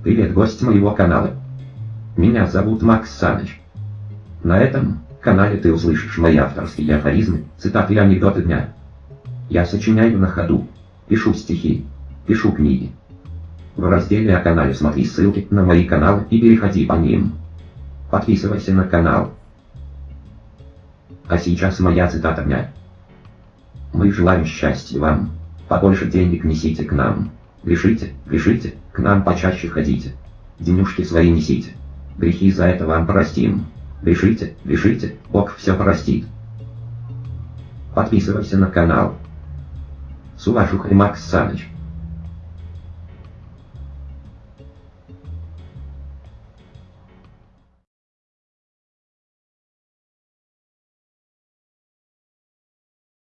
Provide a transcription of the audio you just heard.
Привет, гость моего канала. Меня зовут Макс Саныч. На этом канале ты услышишь мои авторские афоризмы, цитаты и анекдоты дня. Я сочиняю на ходу, пишу стихи, пишу книги. В разделе о канале смотри ссылки на мои каналы и переходи по ним. Подписывайся на канал. А сейчас моя цитата дня. Мы желаем счастья вам. Побольше денег несите к нам. Грешите, грешите, к нам почаще ходите. Денюшки свои несите. Грехи за это вам простим. Грешите, грешите, Бог все простит. Подписывайся на канал. С уважухой Макс Саныч.